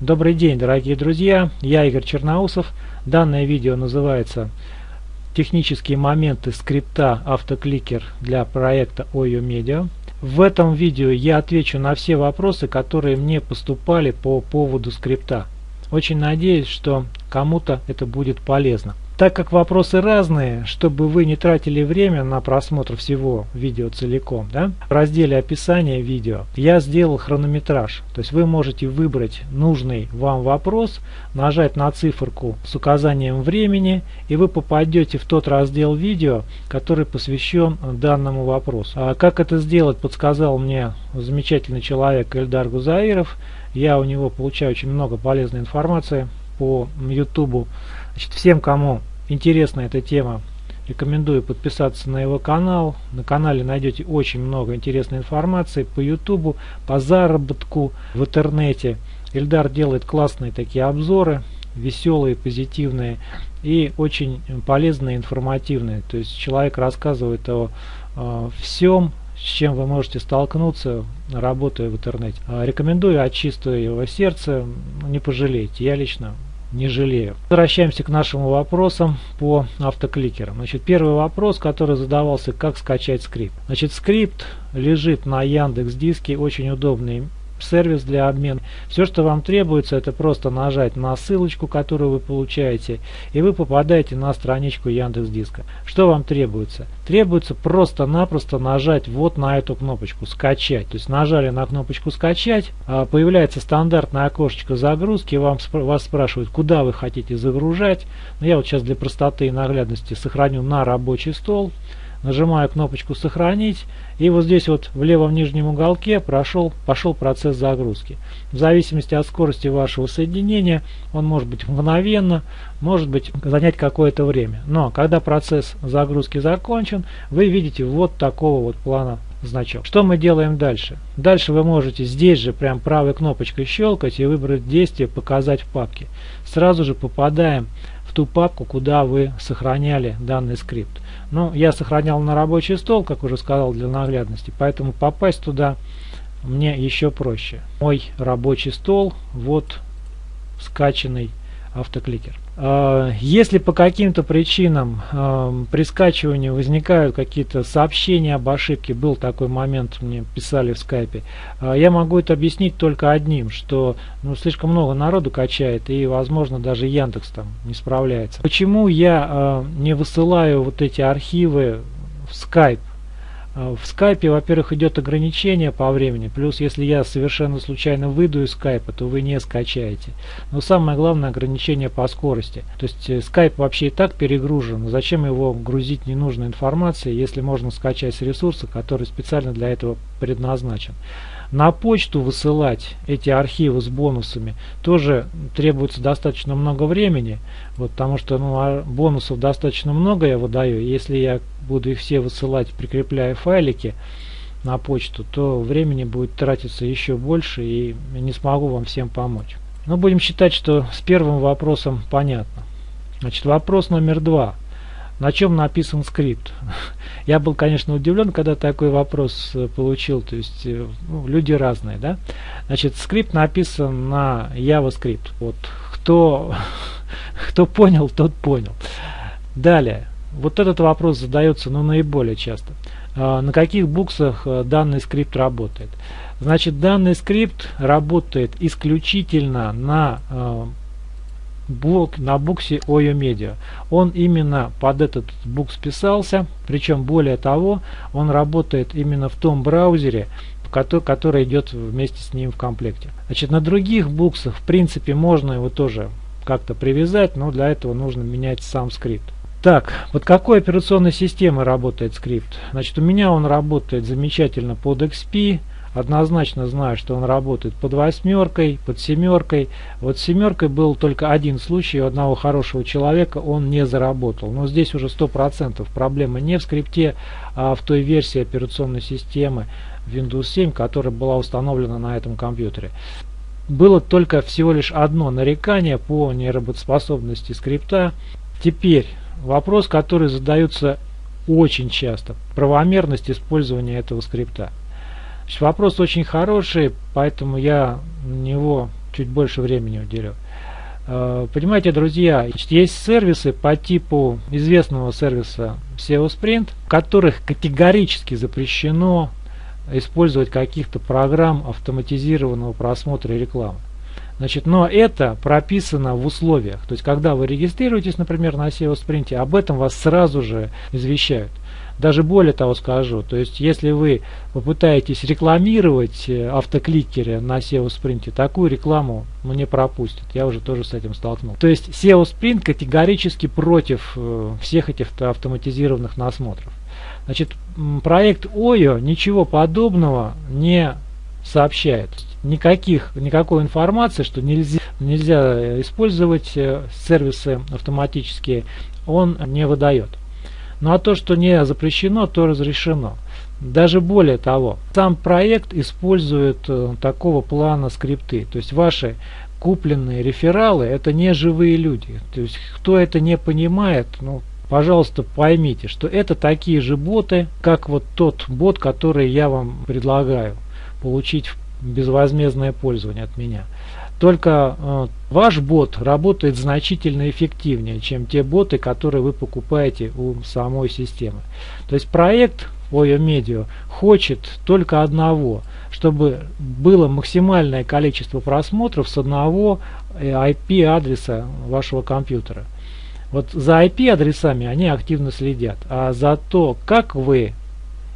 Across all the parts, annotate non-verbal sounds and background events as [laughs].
Добрый день, дорогие друзья, я Игорь Черноусов. Данное видео называется «Технические моменты скрипта автокликер для проекта OYO Media». В этом видео я отвечу на все вопросы, которые мне поступали по поводу скрипта. Очень надеюсь, что кому-то это будет полезно. Так как вопросы разные, чтобы вы не тратили время на просмотр всего видео целиком, да, в разделе описания видео я сделал хронометраж. То есть вы можете выбрать нужный вам вопрос, нажать на циферку с указанием времени, и вы попадете в тот раздел видео, который посвящен данному вопросу. А как это сделать, подсказал мне замечательный человек Эльдар Гузаиров. Я у него получаю очень много полезной информации по YouTube. Значит, всем, кому интересна эта тема, рекомендую подписаться на его канал. На канале найдете очень много интересной информации по YouTube, по заработку в интернете. Ильдар делает классные такие обзоры, веселые, позитивные и очень полезные, информативные. То есть человек рассказывает о, о всем, с чем вы можете столкнуться, работая в интернете. Рекомендую от чистого его сердца, не пожалейте. Я лично не жалею. Возвращаемся к нашим вопросам по автокликерам. Значит, первый вопрос, который задавался, как скачать скрипт. Значит, скрипт лежит на Яндекс Диске, очень удобный сервис для обмена. Все, что вам требуется, это просто нажать на ссылочку, которую вы получаете, и вы попадаете на страничку Яндекс Диска. Что вам требуется? Требуется просто-напросто нажать вот на эту кнопочку «Скачать». То есть нажали на кнопочку «Скачать», а, появляется стандартное окошечко загрузки, вам, вас спрашивают, куда вы хотите загружать. Но я вот сейчас для простоты и наглядности сохраню на рабочий стол нажимаю кнопочку «Сохранить», и вот здесь вот в левом нижнем уголке прошел, пошел процесс загрузки. В зависимости от скорости вашего соединения, он может быть мгновенно, может быть занять какое-то время. Но когда процесс загрузки закончен, вы видите вот такого вот плана значок. Что мы делаем дальше? Дальше вы можете здесь же прям правой кнопочкой щелкать и выбрать действие «Показать в папке». Сразу же попадаем в ту папку, куда вы сохраняли данный скрипт. Ну, я сохранял на рабочий стол, как уже сказал, для наглядности, поэтому попасть туда мне еще проще. Мой рабочий стол, вот скачанный автокликер. А, если по каким-то причинам а, при скачивании возникают какие-то сообщения об ошибке, был такой момент, мне писали в скайпе, а, я могу это объяснить только одним, что ну, слишком много народу качает и возможно даже Яндекс там не справляется. Почему я не высылаю вот эти архивы в скайп? А, в скайпе, во-первых, идет ограничение по времени, плюс если я совершенно случайно выйду из скайпа, то вы не скачаете. Но самое главное ограничение по скорости. То есть э, скайп вообще и так перегружен, зачем его грузить ненужной информацией, если можно скачать с ресурса, который специально для этого предназначен. На почту высылать эти архивы с бонусами тоже требуется достаточно много времени, вот, потому что ну, а бонусов достаточно много я выдаю. Если я буду их все высылать, прикрепляя файлики на почту, то времени будет тратиться еще больше и не смогу вам всем помочь. Но будем считать, что с первым вопросом понятно. Значит, вопрос номер два на чем написан скрипт. Я был, конечно, удивлен, когда такой вопрос э, получил, то есть э, ну, люди разные, да. Значит, скрипт написан на JavaScript. Вот кто, [laughs] кто понял, тот понял. Далее, вот этот вопрос задается, ну, наиболее часто. А, на каких буксах э, данный скрипт работает? Значит, данный скрипт работает исключительно на блок на буксе OYO Media. Он именно под этот букс писался, причем более того, он работает именно в том браузере, который, который идет вместе с ним в комплекте. Значит, на других буксах, в принципе, можно его тоже как-то привязать, но для этого нужно менять сам скрипт. Так, под какой операционной системой работает скрипт? Значит, у меня он работает замечательно под XP, однозначно знаю, что он работает под восьмеркой, под семеркой. Вот с семеркой был только один случай у одного хорошего человека, он не заработал. Но здесь уже сто процентов проблема не в скрипте, а в той версии операционной системы Windows 7, которая была установлена на этом компьютере. Было только всего лишь одно нарекание по неработоспособности скрипта. Теперь вопрос, который задается очень часто. Правомерность использования этого скрипта. Вопрос очень хороший, поэтому я на него чуть больше времени уделю. Э, понимаете, друзья, есть сервисы по типу известного сервиса SEO Sprint, в которых категорически запрещено использовать каких-то программ автоматизированного просмотра рекламы. Значит, но это прописано в условиях. То есть, когда вы регистрируетесь, например, на SEO Sprint, об этом вас сразу же извещают. Даже более того скажу, то есть если вы попытаетесь рекламировать э, автокликеры на SEO Sprint, такую рекламу ну, не пропустят. Я уже тоже с этим столкнулся. То есть SEO Sprint категорически против э, всех этих автоматизированных насмотров. Значит, проект OYO ничего подобного не сообщает. Никаких, никакой информации, что нельзя, нельзя использовать э, сервисы автоматические, он не выдает. Ну а то, что не запрещено, то разрешено. Даже более того, сам проект использует э, такого плана скрипты. То есть ваши купленные рефералы это не живые люди. То есть кто это не понимает, ну, пожалуйста, поймите, что это такие же боты, как вот тот бот, который я вам предлагаю получить в безвозмездное пользование от меня. Только э, ваш бот работает значительно эффективнее, чем те боты, которые вы покупаете у самой системы. То есть проект OYO Media хочет только одного, чтобы было максимальное количество просмотров с одного IP-адреса э, вашего компьютера. Вот за IP-адресами они активно следят, а за то, как вы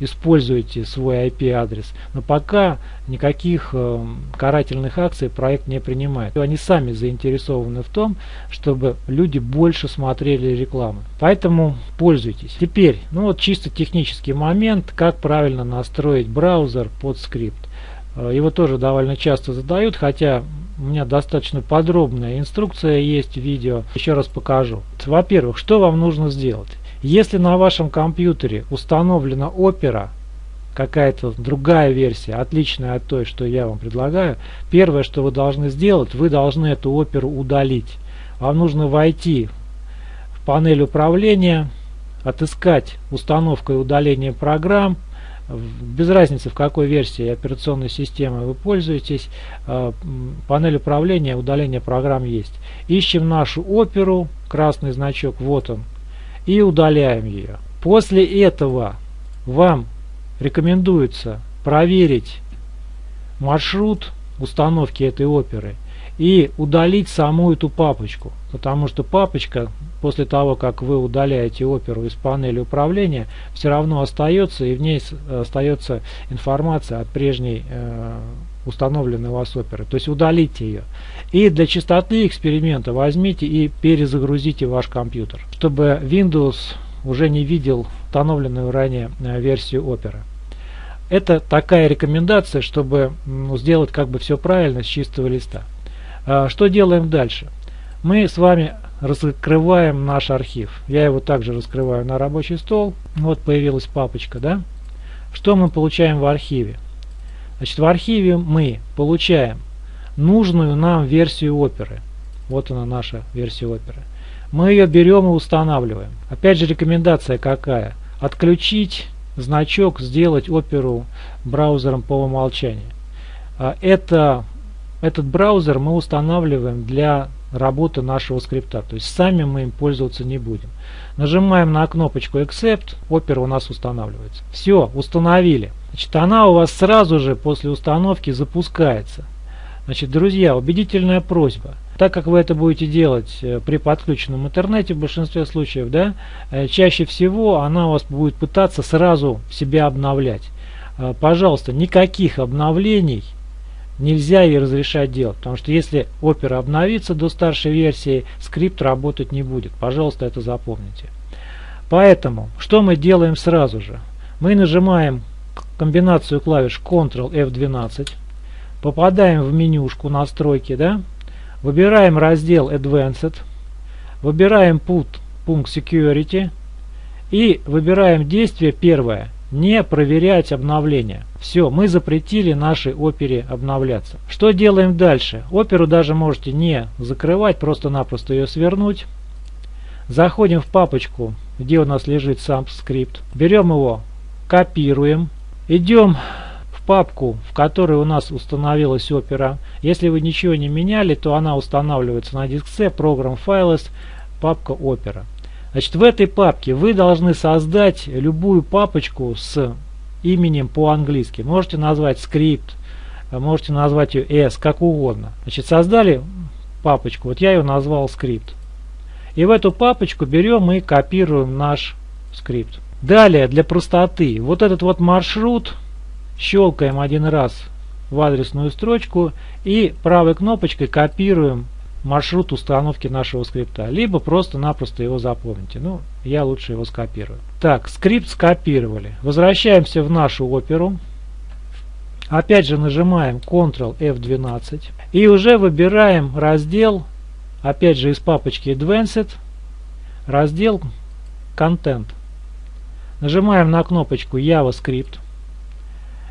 используете свой IP-адрес. Но пока никаких э, карательных акций проект не принимает. Они сами заинтересованы в том, чтобы люди больше смотрели рекламу. Поэтому пользуйтесь. Теперь, ну вот чисто технический момент, как правильно настроить браузер под скрипт. Э, его тоже довольно часто задают, хотя у меня достаточно подробная инструкция есть в видео. Еще раз покажу. Во-первых, что вам нужно сделать? Если на вашем компьютере установлена Opera, какая-то другая версия, отличная от той, что я вам предлагаю, первое, что вы должны сделать, вы должны эту оперу удалить. Вам нужно войти в панель управления, отыскать установку и удаление программ, без разницы в какой версии операционной системы вы пользуетесь, э, панель управления, удаление программ есть. Ищем нашу оперу, красный значок, вот он, и удаляем ее. После этого вам рекомендуется проверить маршрут установки этой оперы и удалить саму эту папочку, потому что папочка после того, как вы удаляете оперу из панели управления, все равно остается и в ней остается информация от прежней э, установленной у вас оперы. То есть удалите ее. И для чистоты эксперимента возьмите и перезагрузите ваш компьютер, чтобы Windows уже не видел установленную ранее э, версию Opera. Это такая рекомендация, чтобы ну, сделать как бы все правильно с чистого листа. А, что делаем дальше? Мы с вами раскрываем наш архив. Я его также раскрываю на рабочий стол. Вот появилась папочка, да? Что мы получаем в архиве? Значит, в архиве мы получаем нужную нам версию оперы. Вот она наша версия оперы. Мы ее берем и устанавливаем. Опять же рекомендация какая? Отключить значок, сделать оперу браузером по умолчанию. А это, этот браузер мы устанавливаем для работы нашего скрипта. То есть сами мы им пользоваться не будем. Нажимаем на кнопочку Accept, опера у нас устанавливается. Все, установили. Значит, она у вас сразу же после установки запускается. Значит, друзья, убедительная просьба. Так как вы это будете делать э, при подключенном интернете в большинстве случаев, да, э, чаще всего она у вас будет пытаться сразу себя обновлять. Э, пожалуйста, никаких обновлений нельзя ей разрешать делать, потому что если опера обновится до старшей версии, скрипт работать не будет. Пожалуйста, это запомните. Поэтому, что мы делаем сразу же? Мы нажимаем комбинацию клавиш Ctrl F12, попадаем в менюшку настройки, да, выбираем раздел Advanced, выбираем пункт, пункт Security и выбираем действие первое – не проверять обновления. Все, мы запретили нашей опере обновляться. Что делаем дальше? Оперу даже можете не закрывать, просто-напросто ее свернуть. Заходим в папочку, где у нас лежит сам скрипт. Берем его, копируем. Идем в папку, в которой у нас установилась опера. Если вы ничего не меняли, то она устанавливается на диск C, Program Files, папка опера. Значит, в этой папке вы должны создать любую папочку с именем по-английски. Можете назвать скрипт, можете назвать ее S, как угодно. Значит, создали папочку, вот я ее назвал скрипт. И в эту папочку берем и копируем наш скрипт. Далее, для простоты, вот этот вот маршрут щелкаем один раз в адресную строчку и правой кнопочкой копируем маршрут установки нашего скрипта. Либо просто-напросто его запомните. Ну, я лучше его скопирую. Так, скрипт скопировали. Возвращаемся в нашу оперу. Опять же нажимаем Ctrl F12 и уже выбираем раздел, опять же из папочки Advanced, раздел Content. Нажимаем на кнопочку JavaScript.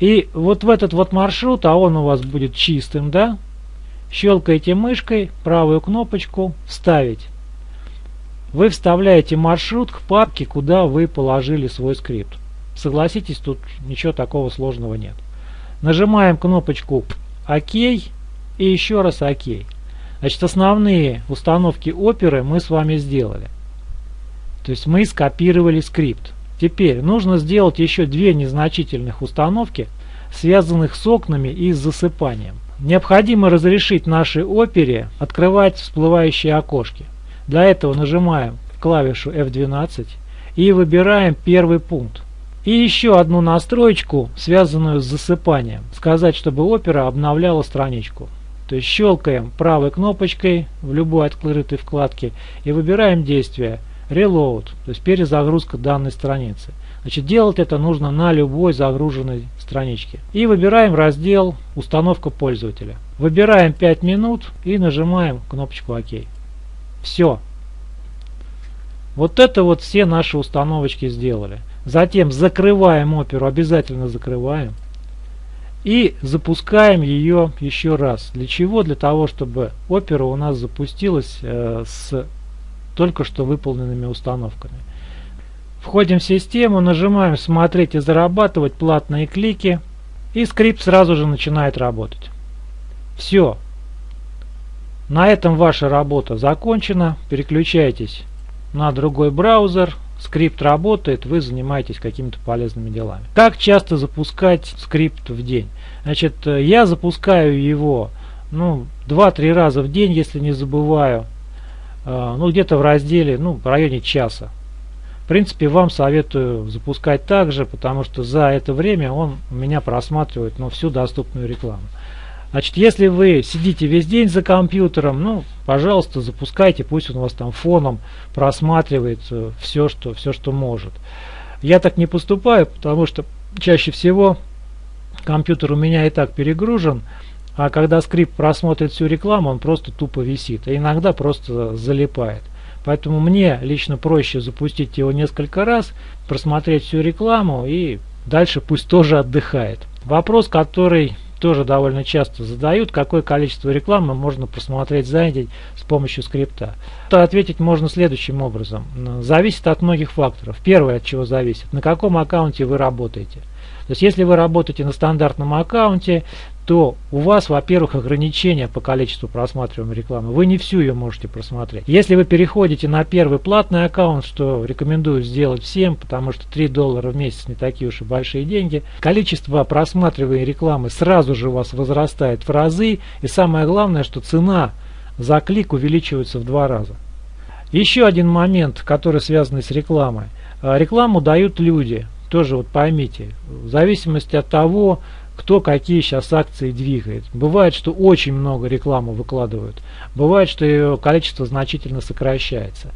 И вот в этот вот маршрут, а он у вас будет чистым, да, щелкаете мышкой, правую кнопочку «Вставить». Вы вставляете маршрут к папке, куда вы положили свой скрипт. Согласитесь, тут ничего такого сложного нет. Нажимаем кнопочку «Ок» и еще раз «Ок». Значит, основные установки оперы мы с вами сделали. То есть мы скопировали скрипт. Теперь нужно сделать еще две незначительных установки, связанных с окнами и с засыпанием. Необходимо разрешить нашей опере открывать всплывающие окошки. Для этого нажимаем клавишу F12 и выбираем первый пункт. И еще одну настроечку, связанную с засыпанием. Сказать, чтобы опера обновляла страничку. То есть щелкаем правой кнопочкой в любой открытой вкладке и выбираем действие Reload, то есть перезагрузка данной страницы. Значит, делать это нужно на любой загруженной страничке. И выбираем раздел «Установка пользователя». Выбираем 5 минут и нажимаем кнопочку «Ок». Все. Вот это вот все наши установочки сделали. Затем закрываем оперу, обязательно закрываем. И запускаем ее еще раз. Для чего? Для того, чтобы опера у нас запустилась э, с только что выполненными установками. Входим в систему, нажимаем «Смотреть и зарабатывать», платные клики, и скрипт сразу же начинает работать. Все. На этом ваша работа закончена. Переключайтесь на другой браузер. Скрипт работает, вы занимаетесь какими-то полезными делами. Как часто запускать скрипт в день? Значит, я запускаю его ну, 2-3 раза в день, если не забываю. А, ну где-то в разделе, ну в районе часа. В принципе, вам советую запускать также, потому что за это время он меня просматривает ну, всю доступную рекламу. Значит, если вы сидите весь день за компьютером, ну, пожалуйста, запускайте, пусть он вас там фоном просматривает все, что, все, что может. Я так не поступаю, потому что чаще всего компьютер у меня и так перегружен, а когда скрипт просмотрит всю рекламу, он просто тупо висит, а иногда просто залипает. Поэтому мне лично проще запустить его несколько раз, просмотреть всю рекламу и дальше пусть тоже отдыхает. Вопрос, который тоже довольно часто задают, какое количество рекламы можно просмотреть за день с помощью скрипта. То ответить можно следующим образом. Зависит от многих факторов. Первое, от чего зависит, на каком аккаунте вы работаете. То есть, если вы работаете на стандартном аккаунте, то у вас, во-первых, ограничения по количеству просматриваемой рекламы. Вы не всю ее можете просмотреть. Если вы переходите на первый платный аккаунт, что рекомендую сделать всем, потому что 3 доллара в месяц не такие уж и большие деньги, количество просматриваемой рекламы сразу же у вас возрастает в разы. И самое главное, что цена за клик увеличивается в два раза. Еще один момент, который связан с рекламой. Рекламу дают люди. Тоже вот поймите, в зависимости от того, кто какие сейчас акции двигает. Бывает, что очень много рекламы выкладывают. Бывает, что ее количество значительно сокращается.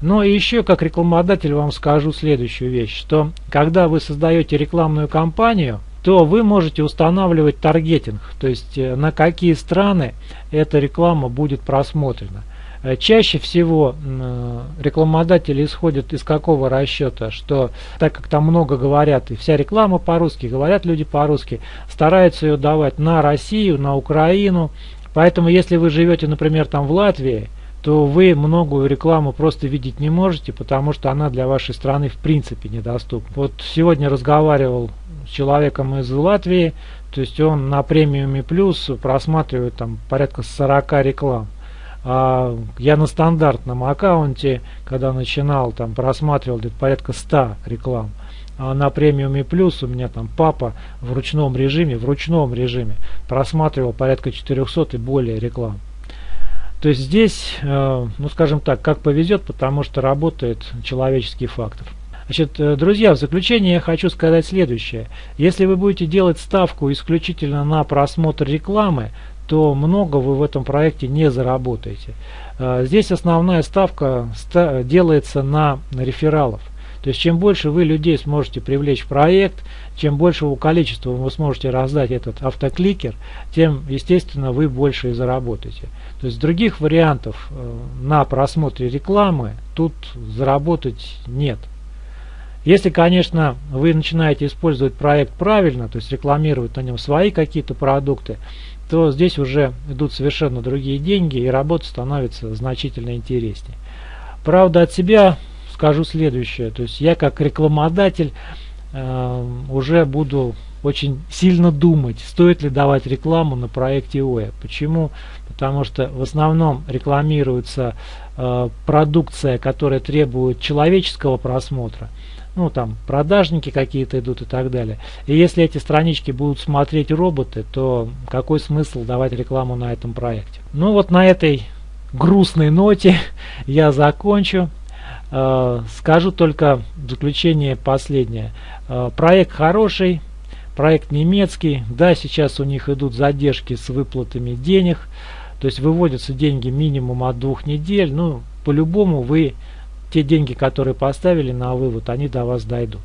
Но еще как рекламодатель вам скажу следующую вещь, что когда вы создаете рекламную кампанию, то вы можете устанавливать таргетинг, то есть э, на какие страны эта реклама будет просмотрена. Э, чаще всего э, рекламодатели исходят из какого расчета, что так как там много говорят, и вся реклама по-русски, говорят люди по-русски, стараются ее давать на Россию, на Украину. Поэтому если вы живете, например, там в Латвии, то вы многую рекламу просто видеть не можете, потому что она для вашей страны в принципе недоступна. Вот сегодня разговаривал с человеком из Латвии, то есть он на премиуме плюс просматривает там порядка 40 реклам. А я на стандартном аккаунте, когда начинал, там просматривал где-то порядка 100 реклам. А на премиуме плюс у меня там папа в ручном режиме, в ручном режиме просматривал порядка 400 и более реклам. То есть здесь, э, ну скажем так, как повезет, потому что работает человеческий фактор. Значит, э, друзья, в заключение я хочу сказать следующее. Если вы будете делать ставку исключительно на просмотр рекламы, то много вы в этом проекте не заработаете. Э, здесь основная ставка делается на рефералов. То есть чем больше вы людей сможете привлечь в проект, чем большего количества вы сможете раздать этот автокликер, тем, естественно, вы больше и заработаете. То есть других вариантов э, на просмотре рекламы тут заработать нет. Если, конечно, вы начинаете использовать проект правильно, то есть рекламировать на нем свои какие-то продукты, то здесь уже идут совершенно другие деньги и работа становится значительно интереснее. Правда, от себя скажу следующее. То есть я как рекламодатель э, уже буду очень сильно думать, стоит ли давать рекламу на проекте ОЭ. Почему? Потому что в основном рекламируется э, продукция, которая требует человеческого просмотра. Ну, там, продажники какие-то идут и так далее. И если эти странички будут смотреть роботы, то какой смысл давать рекламу на этом проекте? Ну, вот на этой грустной ноте [laughs] я закончу. Э, скажу только в заключение последнее. Э, проект хороший, проект немецкий. Да, сейчас у них идут задержки с выплатами денег. То есть выводятся деньги минимум от двух недель. Ну, по-любому вы те деньги, которые поставили на вывод, они до вас дойдут.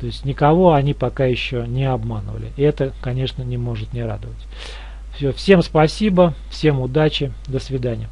То есть никого они пока еще не обманывали. И это, конечно, не может не радовать. Все, всем спасибо, всем удачи, до свидания.